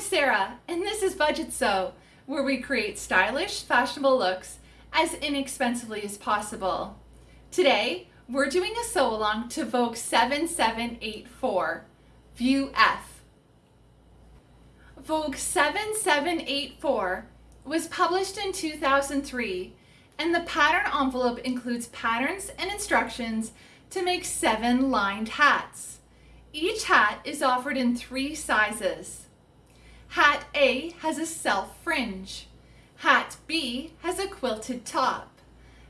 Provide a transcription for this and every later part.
I'm Sarah, and this is Budget Sew, where we create stylish, fashionable looks as inexpensively as possible. Today, we're doing a sew along to Vogue 7784, View F. Vogue 7784 was published in 2003, and the pattern envelope includes patterns and instructions to make seven lined hats. Each hat is offered in three sizes. Hat A has a self fringe. Hat B has a quilted top.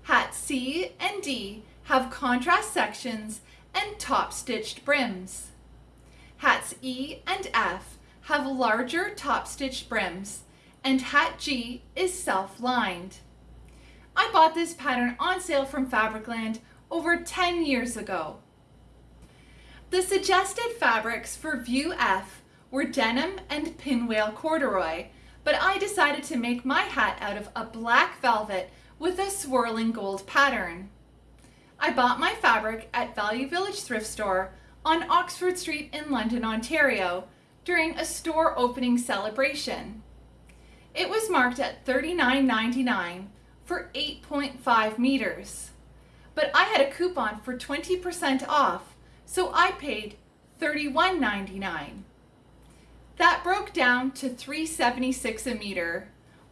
Hat C and D have contrast sections and top stitched brims. Hats E and F have larger top stitched brims and hat G is self-lined. I bought this pattern on sale from Fabricland over 10 years ago. The suggested fabrics for View F were denim and pinwheel corduroy, but I decided to make my hat out of a black velvet with a swirling gold pattern. I bought my fabric at Value Village Thrift Store on Oxford Street in London, Ontario during a store opening celebration. It was marked at $39.99 for 8.5 meters, but I had a coupon for 20% off so I paid $31.99. That broke down to $3.76 a meter.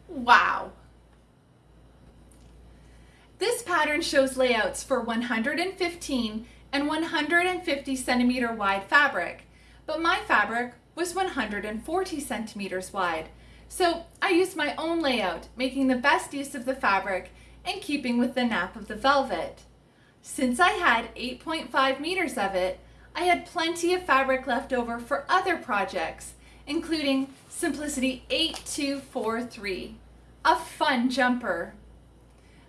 Wow! This pattern shows layouts for 115 and 150 centimeter wide fabric, but my fabric was 140 centimeters wide. So I used my own layout, making the best use of the fabric and keeping with the nap of the velvet. Since I had 8.5 meters of it, I had plenty of fabric left over for other projects, including Simplicity 8243, a fun jumper.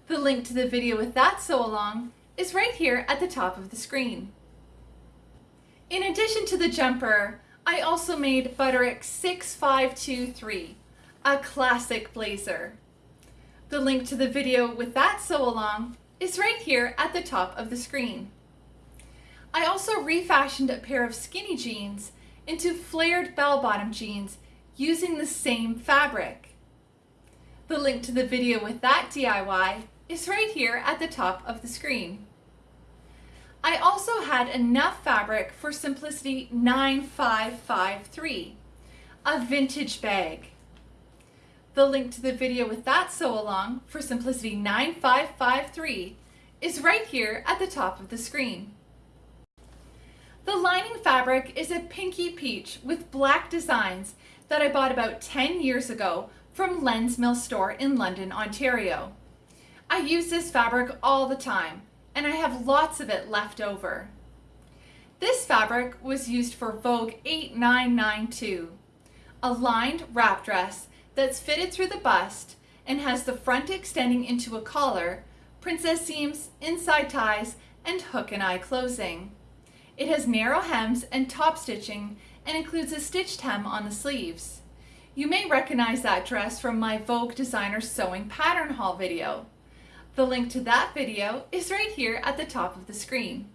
The link to the video with that sew along is right here at the top of the screen. In addition to the jumper, I also made Butterick 6523, a classic blazer. The link to the video with that sew along is right here at the top of the screen. I also refashioned a pair of skinny jeans into flared bell-bottom jeans using the same fabric. The link to the video with that DIY is right here at the top of the screen. I also had enough fabric for Simplicity 9553, a vintage bag. The link to the video with that sew along for Simplicity 9553 is right here at the top of the screen. The lining fabric is a pinky peach with black designs that I bought about 10 years ago from Len's Mill store in London, Ontario. I use this fabric all the time and I have lots of it left over. This fabric was used for Vogue 8992, a lined wrap dress that's fitted through the bust and has the front extending into a collar, princess seams, inside ties, and hook and eye closing. It has narrow hems and top stitching and includes a stitched hem on the sleeves. You may recognize that dress from my Vogue Designer Sewing Pattern Haul video. The link to that video is right here at the top of the screen.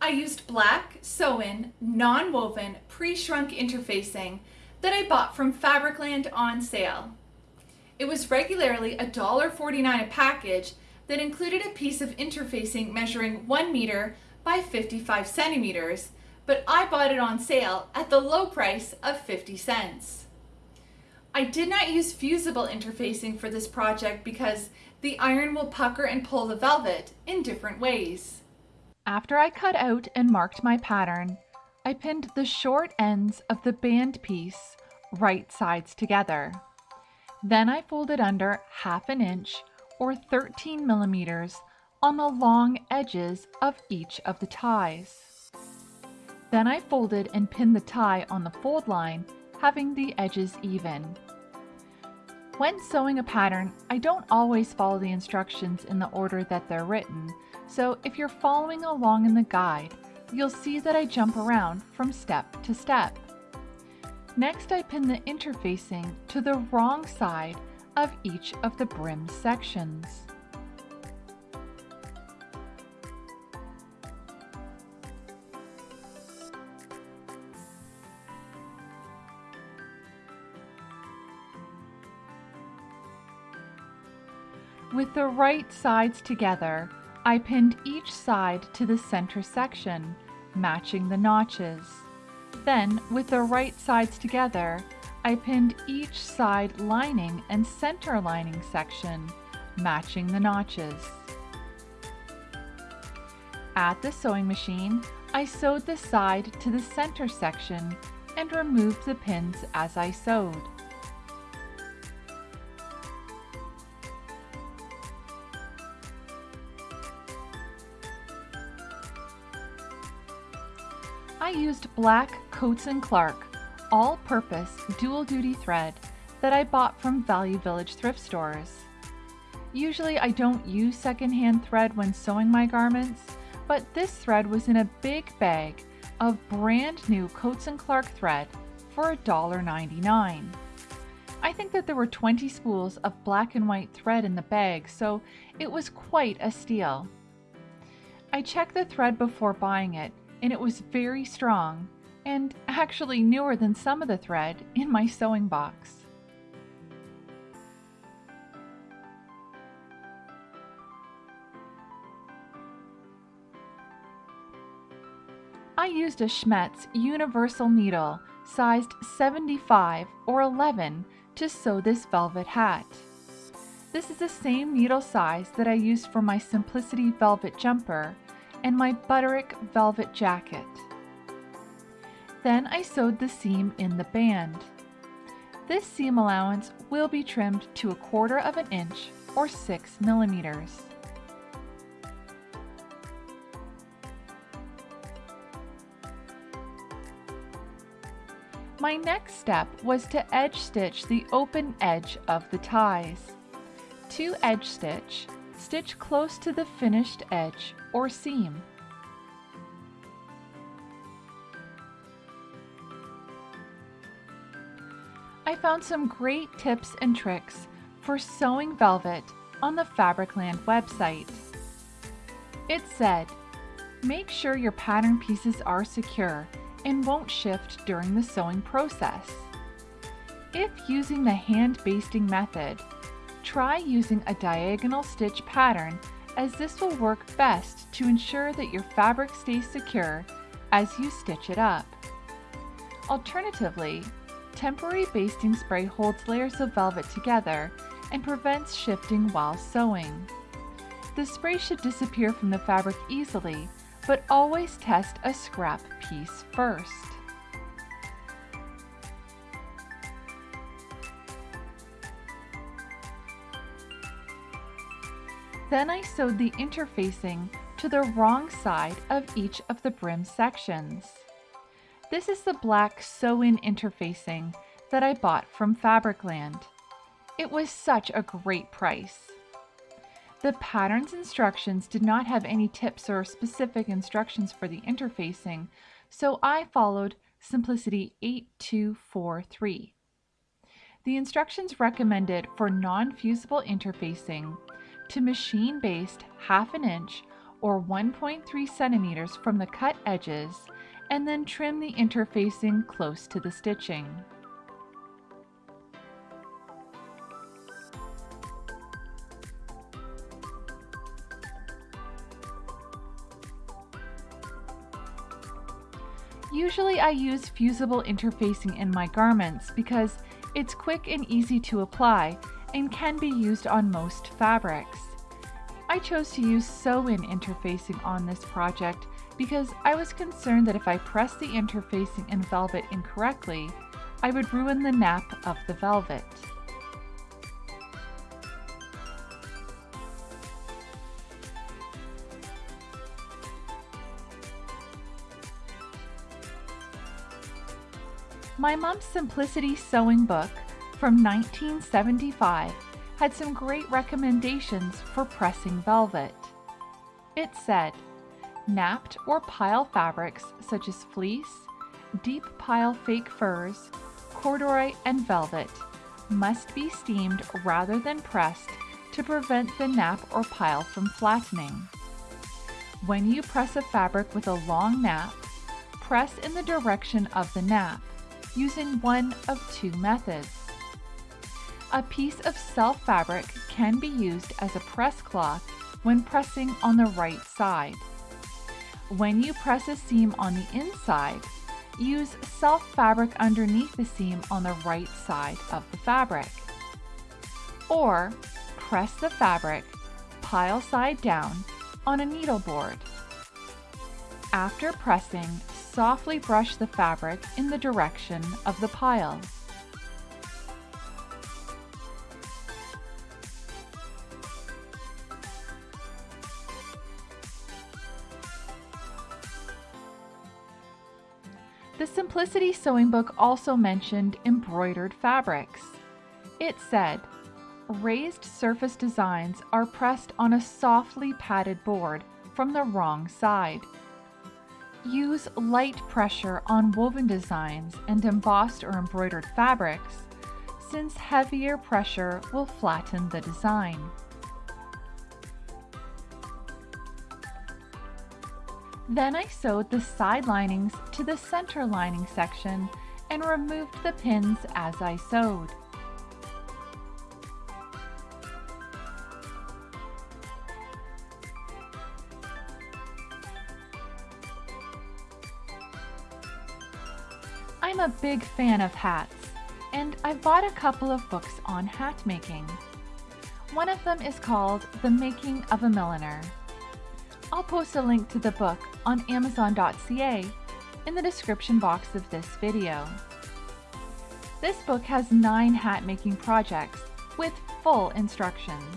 I used black, sew-in, non-woven, pre-shrunk interfacing that I bought from Fabricland on sale. It was regularly $1.49 a package that included a piece of interfacing measuring 1 meter by 55 centimeters, but I bought it on sale at the low price of 50 cents. I did not use fusible interfacing for this project because the iron will pucker and pull the velvet in different ways. After I cut out and marked my pattern, I pinned the short ends of the band piece right sides together. Then I folded under half an inch or 13 millimeters on the long edges of each of the ties. Then I folded and pinned the tie on the fold line, having the edges even. When sewing a pattern, I don't always follow the instructions in the order that they're written, so if you're following along in the guide, you'll see that I jump around from step to step. Next I pin the interfacing to the wrong side of each of the brim sections. With the right sides together, I pinned each side to the center section, matching the notches. Then, with the right sides together, I pinned each side lining and center lining section, matching the notches. At the sewing machine, I sewed the side to the center section and removed the pins as I sewed. Black Coats & Clark all-purpose dual-duty thread that I bought from Value Village thrift stores. Usually I don't use secondhand thread when sewing my garments, but this thread was in a big bag of brand new Coats & Clark thread for $1.99. I think that there were 20 spools of black and white thread in the bag, so it was quite a steal. I checked the thread before buying it, and it was very strong, and actually newer than some of the thread in my sewing box. I used a Schmetz universal needle sized 75 or 11 to sew this velvet hat. This is the same needle size that I used for my Simplicity velvet jumper and my Butterick velvet jacket. Then I sewed the seam in the band. This seam allowance will be trimmed to a quarter of an inch or 6 millimeters. My next step was to edge stitch the open edge of the ties. To edge stitch, stitch close to the finished edge or seam. I found some great tips and tricks for sewing velvet on the Fabricland website. It said, make sure your pattern pieces are secure and won't shift during the sewing process. If using the hand basting method, try using a diagonal stitch pattern as this will work best to ensure that your fabric stays secure as you stitch it up. Alternatively, Temporary basting spray holds layers of velvet together and prevents shifting while sewing. The spray should disappear from the fabric easily, but always test a scrap piece first. Then I sewed the interfacing to the wrong side of each of the brim sections. This is the black sew-in interfacing that I bought from Fabricland. It was such a great price. The pattern's instructions did not have any tips or specific instructions for the interfacing, so I followed Simplicity 8243. The instructions recommended for non-fusible interfacing to machine-baste half an inch or 1.3 centimeters from the cut edges and then trim the interfacing close to the stitching. Usually I use fusible interfacing in my garments because it's quick and easy to apply and can be used on most fabrics. I chose to use sew-in interfacing on this project because I was concerned that if I pressed the interfacing in velvet incorrectly, I would ruin the nap of the velvet. My mom's Simplicity Sewing Book from 1975 had some great recommendations for pressing velvet. It said, Napped or pile fabrics such as fleece, deep pile fake furs, corduroy, and velvet must be steamed rather than pressed to prevent the nap or pile from flattening. When you press a fabric with a long nap, press in the direction of the nap, using one of two methods. A piece of self fabric can be used as a press cloth when pressing on the right side. When you press a seam on the inside, use self fabric underneath the seam on the right side of the fabric. Or press the fabric pile side down on a needle board. After pressing, softly brush the fabric in the direction of the pile. Simplicity Sewing Book also mentioned embroidered fabrics. It said, raised surface designs are pressed on a softly padded board from the wrong side. Use light pressure on woven designs and embossed or embroidered fabrics, since heavier pressure will flatten the design. Then I sewed the side linings to the center lining section and removed the pins as I sewed. I'm a big fan of hats, and I've bought a couple of books on hat making. One of them is called The Making of a Milliner. I'll post a link to the book on amazon.ca in the description box of this video. This book has nine hat making projects with full instructions.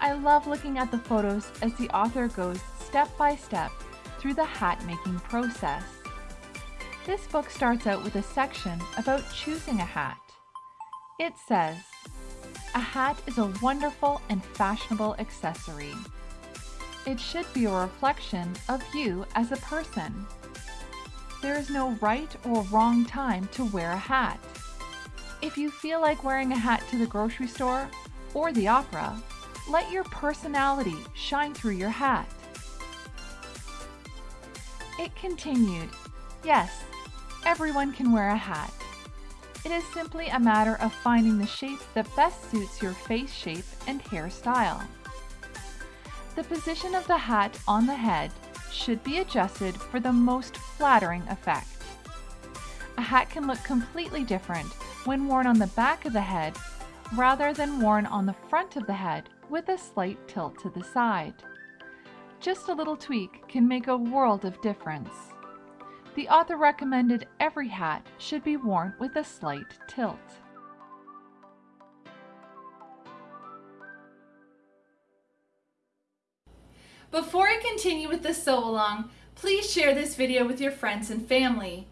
I love looking at the photos as the author goes step by step through the hat making process. This book starts out with a section about choosing a hat. It says, a hat is a wonderful and fashionable accessory. It should be a reflection of you as a person. There is no right or wrong time to wear a hat. If you feel like wearing a hat to the grocery store or the opera, let your personality shine through your hat. It continued, yes, everyone can wear a hat. It is simply a matter of finding the shape that best suits your face shape and hairstyle. The position of the hat on the head should be adjusted for the most flattering effect. A hat can look completely different when worn on the back of the head rather than worn on the front of the head with a slight tilt to the side. Just a little tweak can make a world of difference. The author recommended every hat should be worn with a slight tilt. Before I continue with the sew along, please share this video with your friends and family.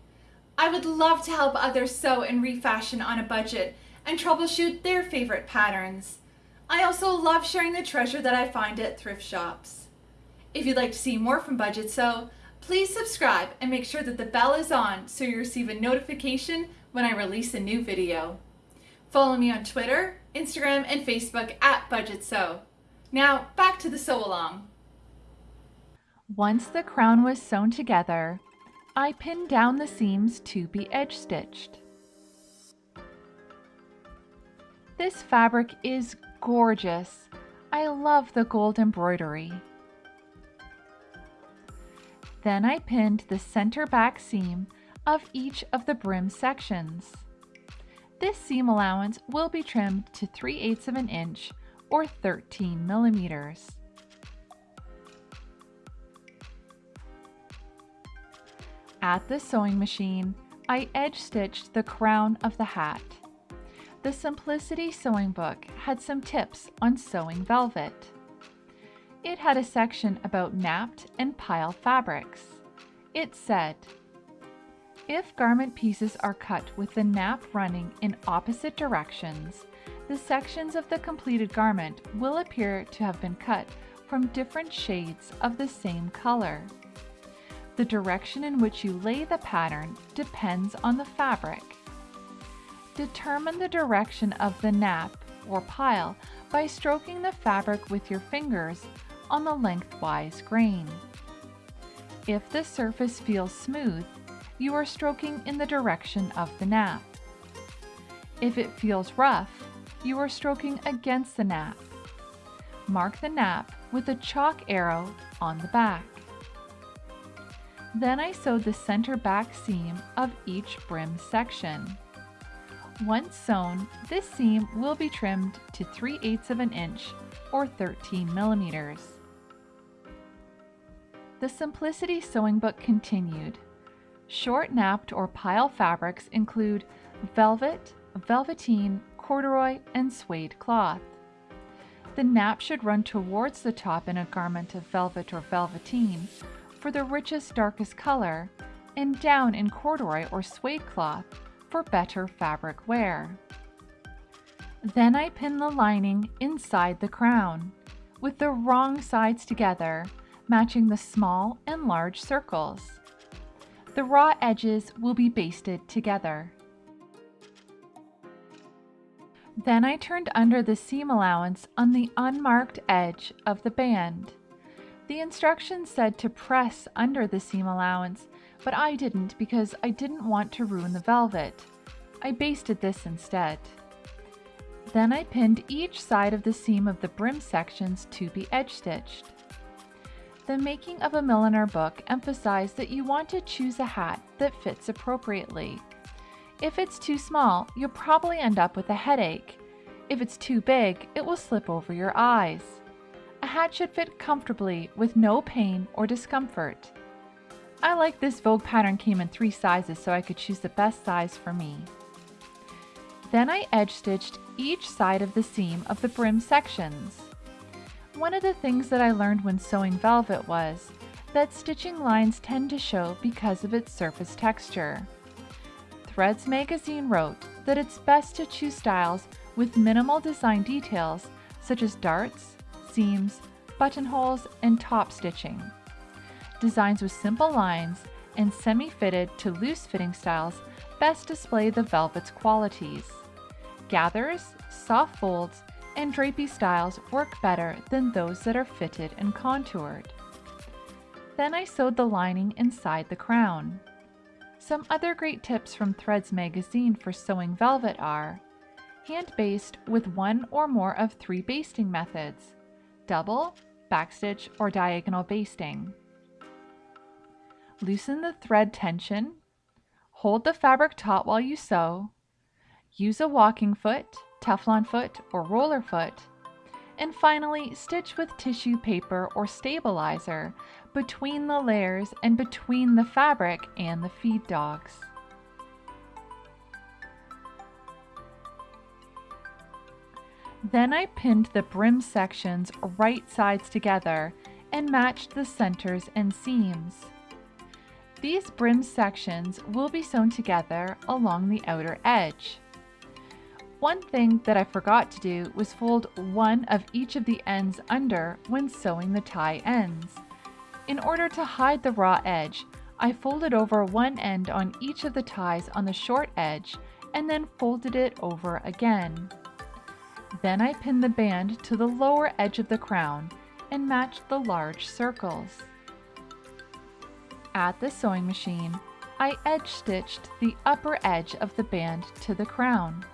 I would love to help others sew and refashion on a budget and troubleshoot their favorite patterns. I also love sharing the treasure that I find at thrift shops. If you'd like to see more from Budget Sew, please subscribe and make sure that the bell is on so you receive a notification when I release a new video. Follow me on Twitter, Instagram, and Facebook at Budget Sew. Now, back to the sew along. Once the crown was sewn together, I pinned down the seams to be edge stitched. This fabric is gorgeous. I love the gold embroidery. Then I pinned the center back seam of each of the brim sections. This seam allowance will be trimmed to 3 eighths of an inch or 13 millimeters. At the sewing machine, I edge stitched the crown of the hat. The Simplicity Sewing Book had some tips on sewing velvet. It had a section about napped and pile fabrics. It said, if garment pieces are cut with the nap running in opposite directions, the sections of the completed garment will appear to have been cut from different shades of the same color. The direction in which you lay the pattern depends on the fabric. Determine the direction of the nap or pile by stroking the fabric with your fingers on the lengthwise grain. If the surface feels smooth, you are stroking in the direction of the nap. If it feels rough, you are stroking against the nap. Mark the nap with a chalk arrow on the back. Then I sewed the center back seam of each brim section. Once sewn, this seam will be trimmed to 3 eighths of an inch or 13 millimeters. The Simplicity Sewing Book continued. Short napped or pile fabrics include velvet, velveteen, corduroy, and suede cloth. The nap should run towards the top in a garment of velvet or velveteen for the richest, darkest color, and down in corduroy or suede cloth for better fabric wear. Then I pin the lining inside the crown, with the wrong sides together, matching the small and large circles. The raw edges will be basted together. Then I turned under the seam allowance on the unmarked edge of the band. The instructions said to press under the seam allowance, but I didn't because I didn't want to ruin the velvet. I basted this instead. Then I pinned each side of the seam of the brim sections to be edge stitched. The Making of a Milliner book emphasized that you want to choose a hat that fits appropriately. If it's too small, you'll probably end up with a headache. If it's too big, it will slip over your eyes. A hat should fit comfortably with no pain or discomfort. I like this Vogue pattern came in three sizes so I could choose the best size for me. Then I edge stitched each side of the seam of the brim sections. One of the things that I learned when sewing velvet was that stitching lines tend to show because of its surface texture. Threads magazine wrote that it's best to choose styles with minimal design details such as darts, seams, buttonholes, and top stitching. Designs with simple lines and semi-fitted to loose-fitting styles best display the velvet's qualities. Gathers, soft folds, and drapey styles work better than those that are fitted and contoured. Then I sewed the lining inside the crown. Some other great tips from Threads magazine for sewing velvet are hand baste with one or more of three basting methods, double, backstitch, or diagonal basting. Loosen the thread tension, hold the fabric taut while you sew, use a walking foot, Teflon foot, or roller foot, and finally stitch with tissue paper or stabilizer between the layers and between the fabric and the feed dogs. Then I pinned the brim sections right sides together and matched the centers and seams. These brim sections will be sewn together along the outer edge. One thing that I forgot to do was fold one of each of the ends under when sewing the tie ends. In order to hide the raw edge, I folded over one end on each of the ties on the short edge and then folded it over again. Then I pinned the band to the lower edge of the crown and matched the large circles. At the sewing machine, I edge stitched the upper edge of the band to the crown.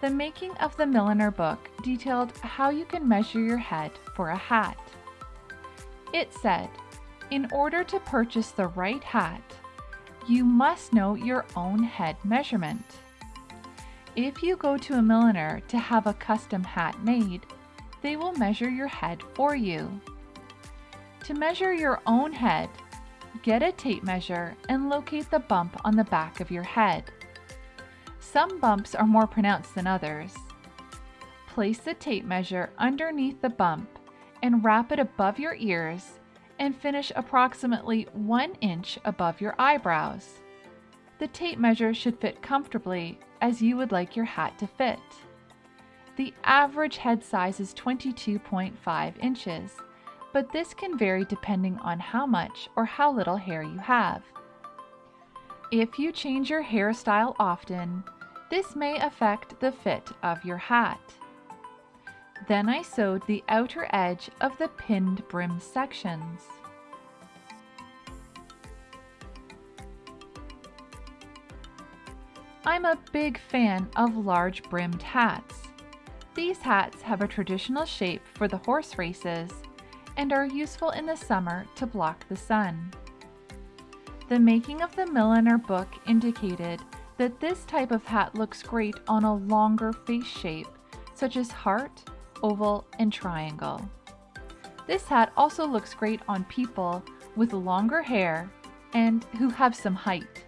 The Making of the Milliner book detailed how you can measure your head for a hat. It said, in order to purchase the right hat, you must know your own head measurement. If you go to a milliner to have a custom hat made, they will measure your head for you. To measure your own head, get a tape measure and locate the bump on the back of your head. Some bumps are more pronounced than others. Place the tape measure underneath the bump and wrap it above your ears and finish approximately one inch above your eyebrows. The tape measure should fit comfortably as you would like your hat to fit. The average head size is 22.5 inches, but this can vary depending on how much or how little hair you have. If you change your hairstyle often, this may affect the fit of your hat. Then I sewed the outer edge of the pinned brim sections. I'm a big fan of large brimmed hats. These hats have a traditional shape for the horse races and are useful in the summer to block the sun. The Making of the Milliner book indicated that this type of hat looks great on a longer face shape, such as heart, oval, and triangle. This hat also looks great on people with longer hair and who have some height.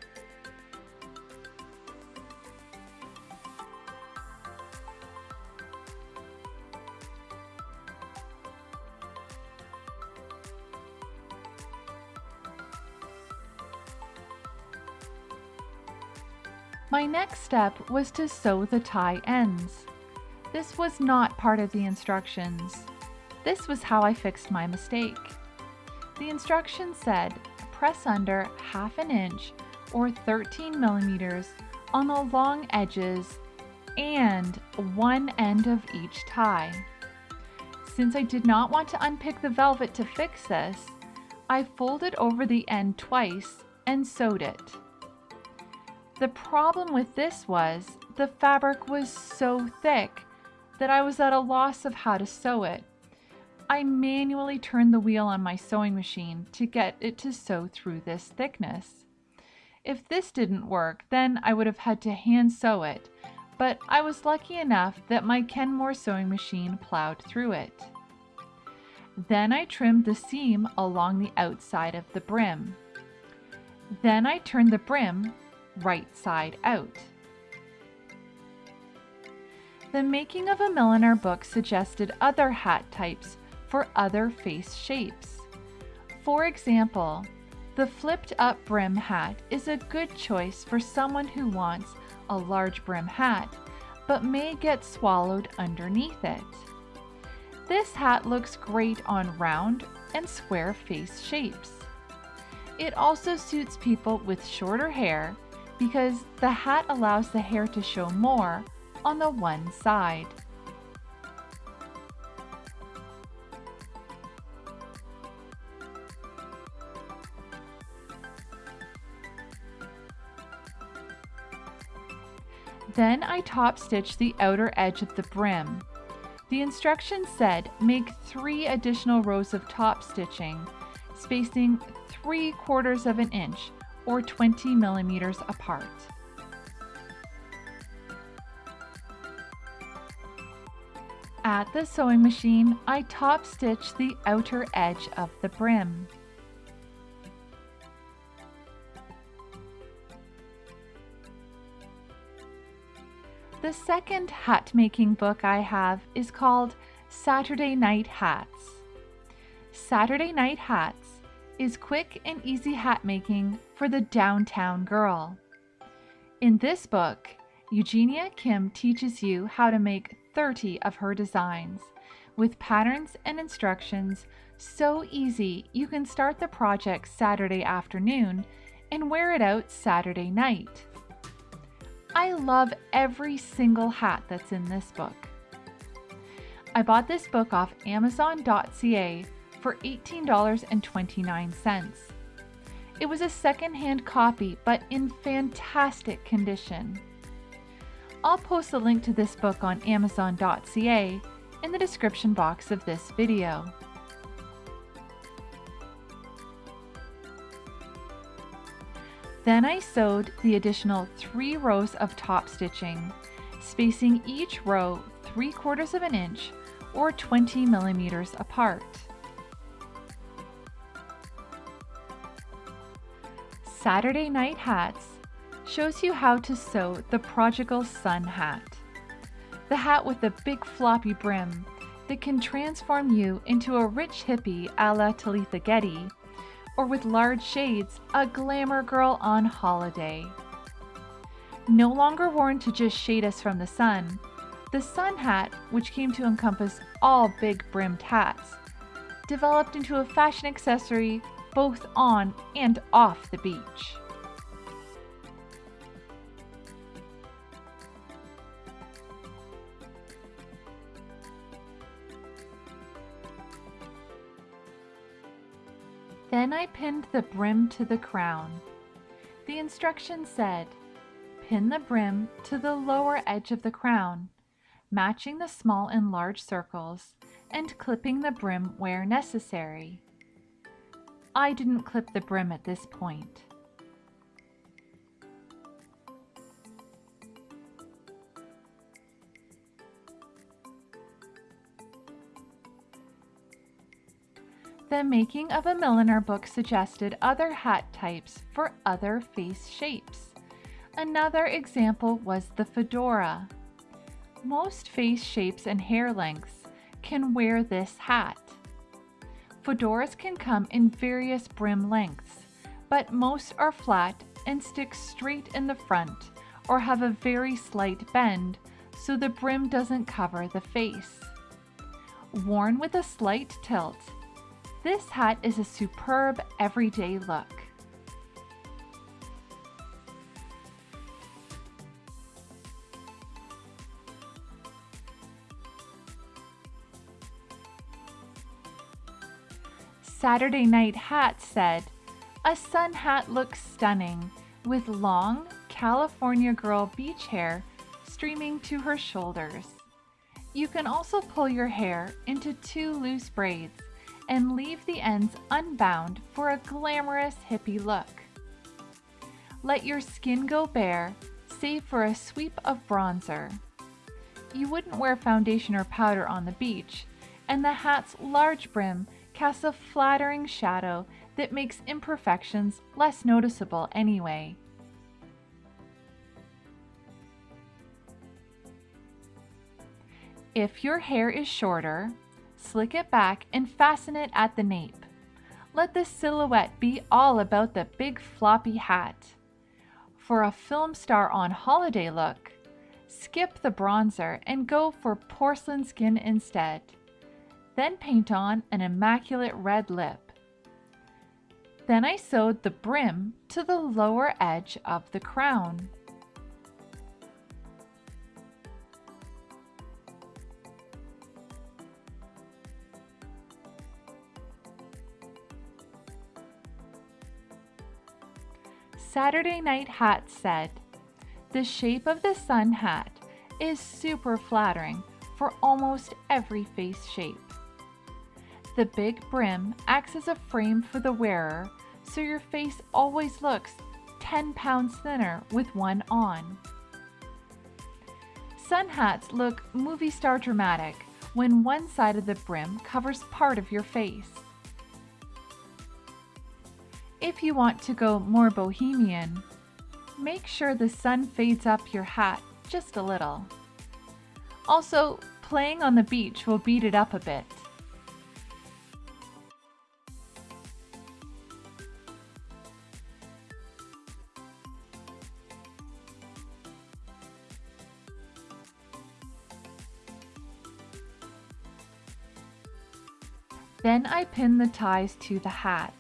My next step was to sew the tie ends. This was not part of the instructions. This was how I fixed my mistake. The instructions said press under half an inch or 13 millimeters on the long edges and one end of each tie. Since I did not want to unpick the velvet to fix this, I folded over the end twice and sewed it. The problem with this was the fabric was so thick that I was at a loss of how to sew it. I manually turned the wheel on my sewing machine to get it to sew through this thickness. If this didn't work, then I would have had to hand sew it, but I was lucky enough that my Kenmore sewing machine plowed through it. Then I trimmed the seam along the outside of the brim. Then I turned the brim right side out. The Making of a Milliner book suggested other hat types for other face shapes. For example, the flipped up brim hat is a good choice for someone who wants a large brim hat, but may get swallowed underneath it. This hat looks great on round and square face shapes. It also suits people with shorter hair because the hat allows the hair to show more on the one side. Then I top stitch the outer edge of the brim. The instructions said make three additional rows of top stitching, spacing 3 quarters of an inch or 20 millimeters apart. At the sewing machine, I top stitch the outer edge of the brim. The second hat making book I have is called Saturday Night Hats. Saturday Night Hats is quick and easy hat making for the downtown girl. In this book, Eugenia Kim teaches you how to make 30 of her designs with patterns and instructions so easy you can start the project Saturday afternoon and wear it out Saturday night. I love every single hat that's in this book. I bought this book off Amazon.ca for $18.29. It was a secondhand copy, but in fantastic condition. I'll post a link to this book on Amazon.ca in the description box of this video. Then I sewed the additional three rows of top stitching, spacing each row 3 quarters of an inch or 20 millimeters apart. Saturday Night Hats shows you how to sew the Prodigal Son hat. The hat with the big floppy brim that can transform you into a rich hippie a la Talitha Getty or with large shades, a glamour girl on holiday. No longer worn to just shade us from the sun, the sun hat, which came to encompass all big brimmed hats, developed into a fashion accessory both on and off the beach. Then I pinned the brim to the crown. The instructions said, pin the brim to the lower edge of the crown, matching the small and large circles, and clipping the brim where necessary. I didn't clip the brim at this point. The Making of a Milliner book suggested other hat types for other face shapes. Another example was the fedora. Most face shapes and hair lengths can wear this hat. Fedoras can come in various brim lengths, but most are flat and stick straight in the front or have a very slight bend so the brim doesn't cover the face. Worn with a slight tilt, this hat is a superb everyday look. Saturday Night Hat said, A sun hat looks stunning with long California girl beach hair streaming to her shoulders. You can also pull your hair into two loose braids and leave the ends unbound for a glamorous hippie look. Let your skin go bare, save for a sweep of bronzer. You wouldn't wear foundation or powder on the beach, and the hat's large brim casts a flattering shadow that makes imperfections less noticeable anyway. If your hair is shorter, Slick it back and fasten it at the nape. Let the silhouette be all about the big floppy hat. For a film star on holiday look, skip the bronzer and go for porcelain skin instead. Then paint on an immaculate red lip. Then I sewed the brim to the lower edge of the crown. Saturday Night Hat said, The shape of the sun hat is super flattering for almost every face shape. The big brim acts as a frame for the wearer so your face always looks 10 pounds thinner with one on. Sun hats look movie star dramatic when one side of the brim covers part of your face. If you want to go more bohemian, make sure the sun fades up your hat just a little. Also, playing on the beach will beat it up a bit. Pin the ties to the hat.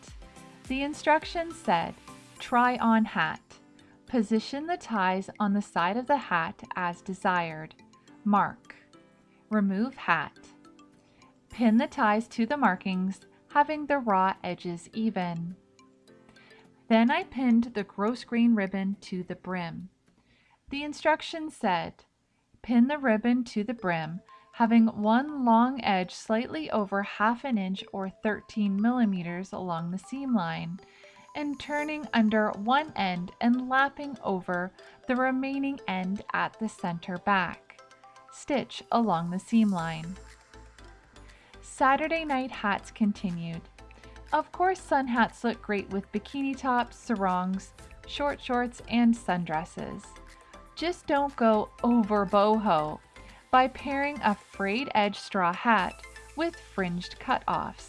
The instructions said, try on hat. Position the ties on the side of the hat as desired. Mark. Remove hat. Pin the ties to the markings, having the raw edges even. Then I pinned the grosgrain ribbon to the brim. The instructions said, pin the ribbon to the brim, having one long edge slightly over half an inch or 13 millimeters along the seam line, and turning under one end and lapping over the remaining end at the center back. Stitch along the seam line. Saturday night hats continued. Of course, sun hats look great with bikini tops, sarongs, short shorts, and sundresses. Just don't go over boho by pairing a frayed edge straw hat with fringed cutoffs.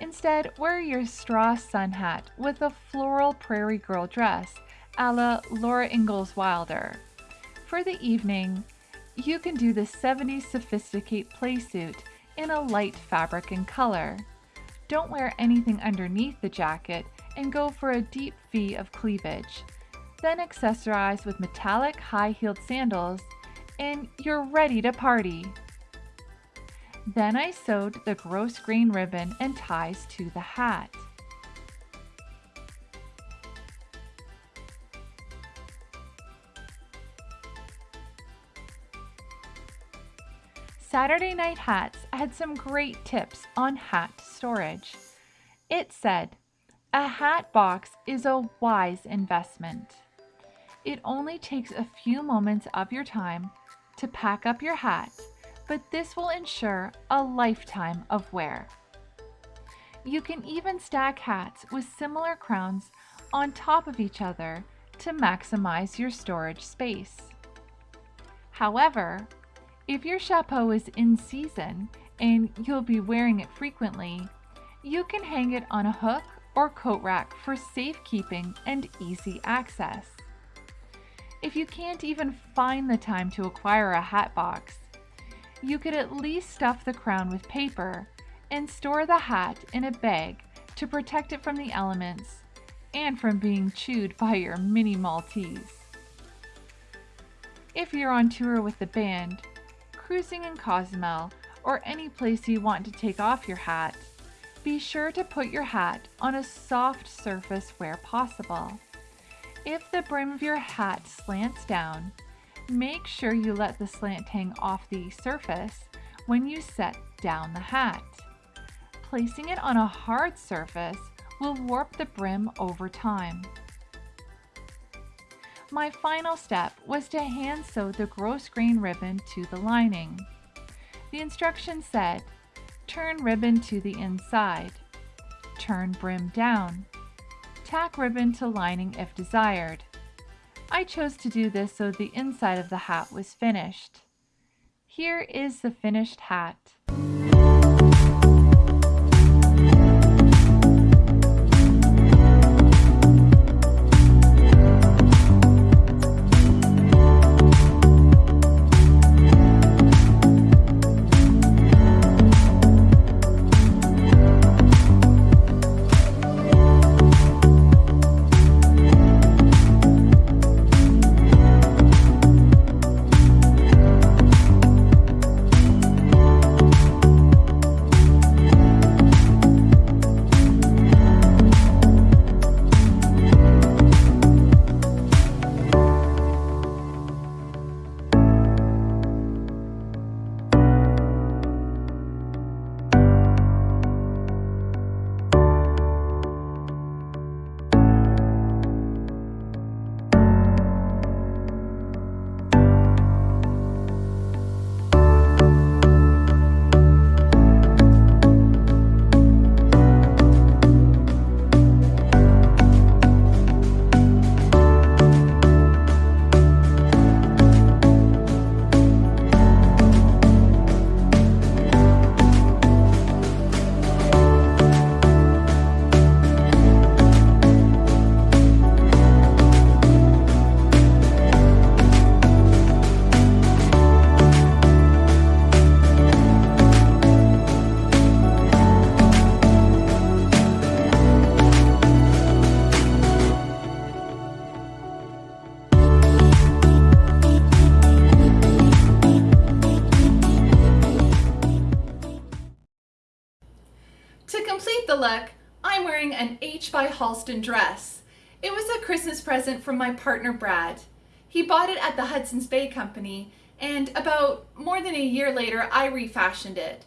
Instead, wear your straw sun hat with a floral prairie girl dress a la Laura Ingalls Wilder. For the evening, you can do the 70s sophisticate playsuit in a light fabric and color. Don't wear anything underneath the jacket and go for a deep V of cleavage. Then accessorize with metallic high-heeled sandals and you're ready to party. Then I sewed the grosgrain ribbon and ties to the hat. Saturday Night Hats had some great tips on hat storage. It said, a hat box is a wise investment. It only takes a few moments of your time to pack up your hat, but this will ensure a lifetime of wear. You can even stack hats with similar crowns on top of each other to maximize your storage space. However, if your chapeau is in season and you'll be wearing it frequently, you can hang it on a hook or coat rack for safekeeping and easy access. If you can't even find the time to acquire a hat box, you could at least stuff the crown with paper and store the hat in a bag to protect it from the elements and from being chewed by your mini Maltese. If you're on tour with the band, cruising in Cozumel, or any place you want to take off your hat, be sure to put your hat on a soft surface where possible. If the brim of your hat slants down, make sure you let the slant hang off the surface when you set down the hat. Placing it on a hard surface will warp the brim over time. My final step was to hand sew the gross grosgrain ribbon to the lining. The instructions said, turn ribbon to the inside, turn brim down, tack ribbon to lining if desired. I chose to do this so the inside of the hat was finished. Here is the finished hat. Halston dress. It was a Christmas present from my partner Brad. He bought it at the Hudson's Bay Company and about more than a year later I refashioned it.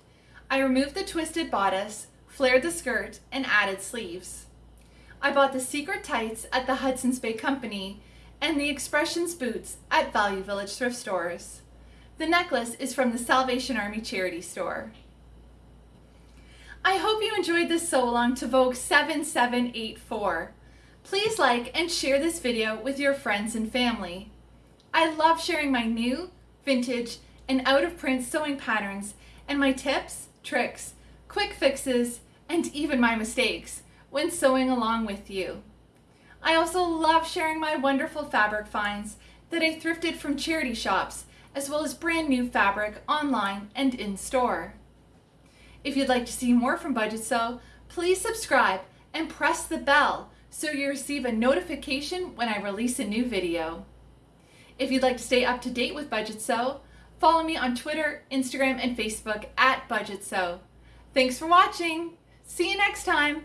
I removed the twisted bodice, flared the skirt, and added sleeves. I bought the secret tights at the Hudson's Bay Company and the Expressions boots at Value Village thrift stores. The necklace is from the Salvation Army charity store. I hope you enjoyed this sew along to Vogue 7784. Please like and share this video with your friends and family. I love sharing my new, vintage, and out of print sewing patterns and my tips, tricks, quick fixes, and even my mistakes when sewing along with you. I also love sharing my wonderful fabric finds that I thrifted from charity shops as well as brand new fabric online and in store. If you'd like to see more from Budget Sew, please subscribe and press the bell so you receive a notification when I release a new video. If you'd like to stay up to date with Budget Sew, follow me on Twitter, Instagram, and Facebook at Budget Sew. Thanks for watching. See you next time.